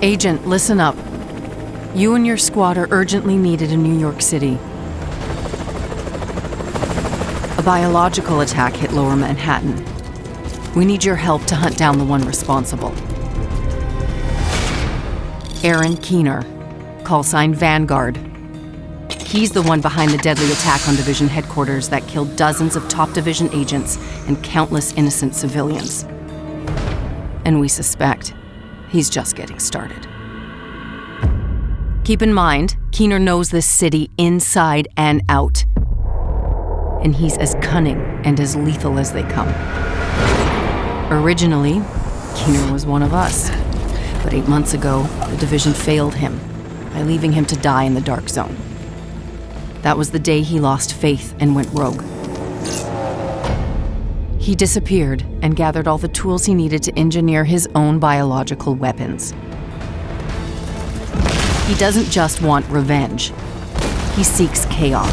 Agent, listen up. You and your squad are urgently needed in New York City. A biological attack hit lower Manhattan. We need your help to hunt down the one responsible. Aaron Keener, call sign Vanguard. He's the one behind the deadly attack on Division headquarters that killed dozens of top Division agents and countless innocent civilians. And we suspect he's just getting started. Keep in mind, Keener knows this city inside and out. And he's as cunning and as lethal as they come. Originally, Keener was one of us. But eight months ago, the division failed him by leaving him to die in the Dark Zone. That was the day he lost faith and went rogue. He disappeared and gathered all the tools he needed to engineer his own biological weapons. He doesn't just want revenge, he seeks chaos.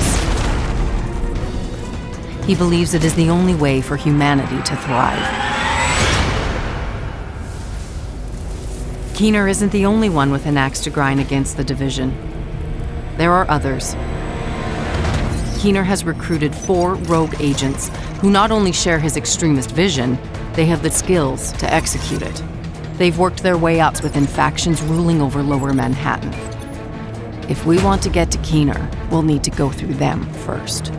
He believes it is the only way for humanity to thrive. Keener isn't the only one with an axe to grind against the division. There are others. Keener has recruited four rogue agents who not only share his extremist vision, they have the skills to execute it. They've worked their way up within factions ruling over lower Manhattan. If we want to get to Keener, we'll need to go through them first.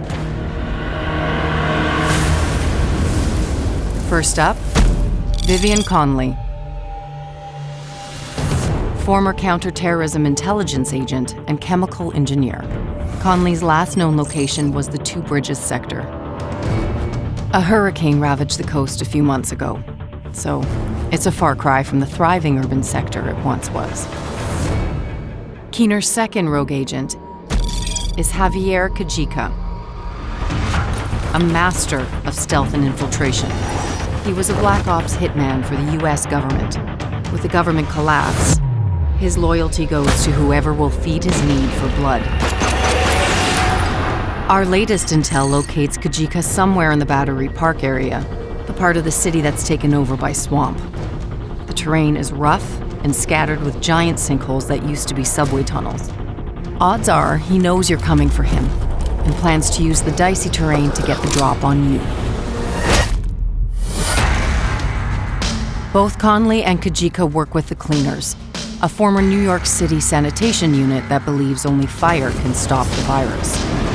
First up, Vivian Conley, former counterterrorism intelligence agent and chemical engineer. Conley's last known location was the Two Bridges sector. A hurricane ravaged the coast a few months ago, so it's a far cry from the thriving urban sector it once was. Keener's second rogue agent is Javier Kajika, a master of stealth and infiltration. He was a Black Ops hitman for the US government. With the government collapse, his loyalty goes to whoever will feed his need for blood. Our latest intel locates Kajika somewhere in the Battery Park area, the part of the city that's taken over by swamp. The terrain is rough and scattered with giant sinkholes that used to be subway tunnels. Odds are he knows you're coming for him and plans to use the dicey terrain to get the drop on you. Both Conley and Kajika work with the cleaners, a former New York City sanitation unit that believes only fire can stop the virus.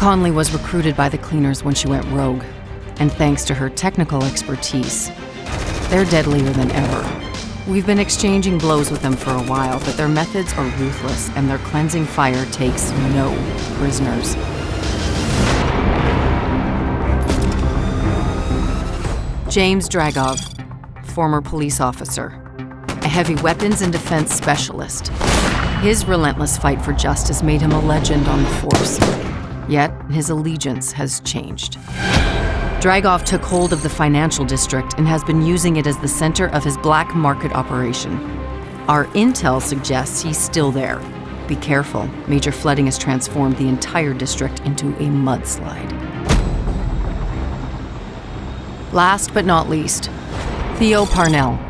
Conley was recruited by the cleaners when she went rogue, and thanks to her technical expertise, they're deadlier than ever. We've been exchanging blows with them for a while, but their methods are ruthless and their cleansing fire takes no prisoners. James Dragov, former police officer, a heavy weapons and defense specialist. His relentless fight for justice made him a legend on the force. Yet, his allegiance has changed. Dragov took hold of the financial district and has been using it as the center of his black market operation. Our intel suggests he's still there. Be careful, major flooding has transformed the entire district into a mudslide. Last but not least, Theo Parnell,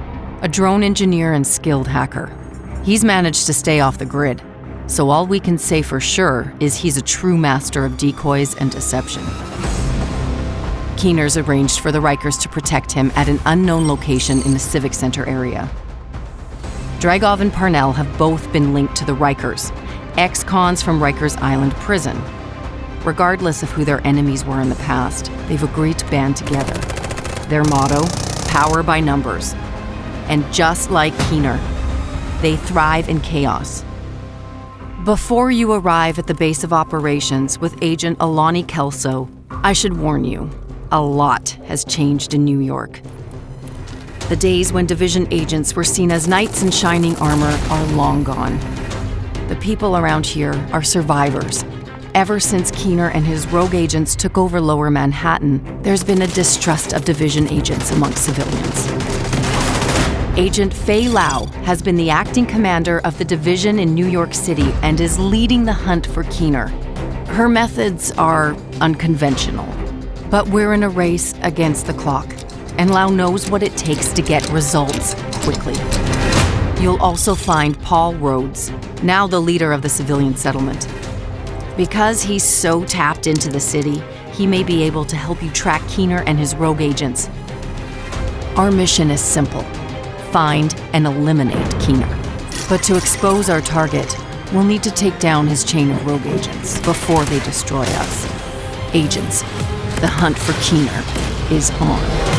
a drone engineer and skilled hacker. He's managed to stay off the grid, so all we can say for sure is he's a true master of decoys and deception. Keener's arranged for the Rikers to protect him at an unknown location in the Civic Center area. Dragov and Parnell have both been linked to the Rikers, ex-cons from Rikers Island prison. Regardless of who their enemies were in the past, they've agreed to band together. Their motto, power by numbers, and just like Keener, they thrive in chaos. Before you arrive at the base of operations with Agent Alani Kelso, I should warn you, a lot has changed in New York. The days when division agents were seen as knights in shining armor are long gone. The people around here are survivors. Ever since Keener and his rogue agents took over lower Manhattan, there's been a distrust of division agents among civilians. Agent Faye Lau has been the acting commander of the division in New York City and is leading the hunt for Keener. Her methods are unconventional, but we're in a race against the clock, and Lau knows what it takes to get results quickly. You'll also find Paul Rhodes, now the leader of the civilian settlement. Because he's so tapped into the city, he may be able to help you track Keener and his rogue agents. Our mission is simple find and eliminate Keener. But to expose our target, we'll need to take down his chain of rogue agents before they destroy us. Agents, the hunt for Keener is on.